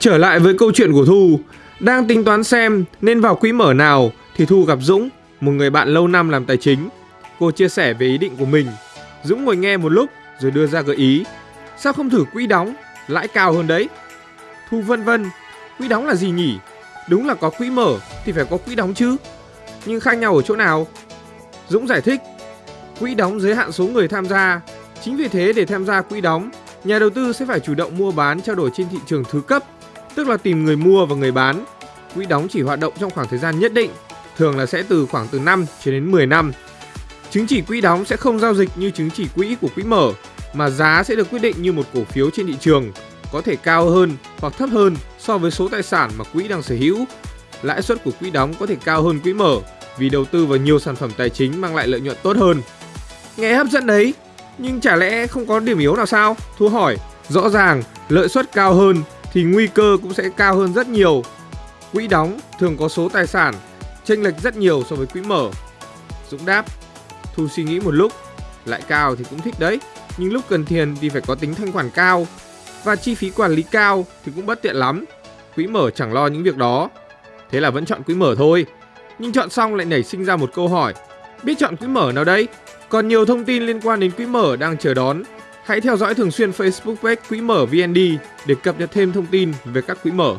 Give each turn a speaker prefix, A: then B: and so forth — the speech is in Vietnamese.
A: Trở lại với câu chuyện của Thu, đang tính toán xem nên vào quỹ mở nào thì Thu gặp Dũng, một người bạn lâu năm làm tài chính. Cô chia sẻ về ý định của mình. Dũng ngồi nghe một lúc rồi đưa ra gợi ý. Sao không thử quỹ đóng, lãi cao hơn đấy? Thu vân vân, quỹ đóng là gì nhỉ? Đúng là có quỹ mở thì phải có quỹ đóng chứ. Nhưng khác nhau ở chỗ nào? Dũng giải thích, quỹ đóng giới hạn số người tham gia. Chính vì thế để tham gia quỹ đóng, nhà đầu tư sẽ phải chủ động mua bán trao đổi trên thị trường thứ cấp, tức là tìm người mua và người bán. Quỹ đóng chỉ hoạt động trong khoảng thời gian nhất định, thường là sẽ từ khoảng từ 5 cho đến 10 năm. Chứng chỉ quỹ đóng sẽ không giao dịch như chứng chỉ quỹ của quỹ mở, mà giá sẽ được quyết định như một cổ phiếu trên thị trường, có thể cao hơn hoặc thấp hơn so với số tài sản mà quỹ đang sở hữu. Lãi suất của quỹ đóng có thể cao hơn quỹ mở vì đầu tư vào nhiều sản phẩm tài chính mang lại lợi nhuận tốt hơn. Nghe hấp dẫn đấy, nhưng chả lẽ không có điểm yếu nào sao? Thu hỏi, rõ ràng lợi suất cao hơn thì nguy cơ cũng sẽ cao hơn rất nhiều. Quỹ đóng thường có số tài sản chênh lệch rất nhiều so với quỹ mở. Dũng đáp, Thu suy nghĩ một lúc, lại cao thì cũng thích đấy, nhưng lúc cần tiền thì phải có tính thanh khoản cao và chi phí quản lý cao thì cũng bất tiện lắm. Quỹ mở chẳng lo những việc đó. Thế là vẫn chọn quỹ mở thôi. Nhưng chọn xong lại nảy sinh ra một câu hỏi, biết chọn quỹ mở nào đây? Còn nhiều thông tin liên quan đến quỹ mở đang chờ đón. Hãy theo dõi thường xuyên Facebook page Quỹ mở VND để cập nhật thêm thông tin về các quỹ mở.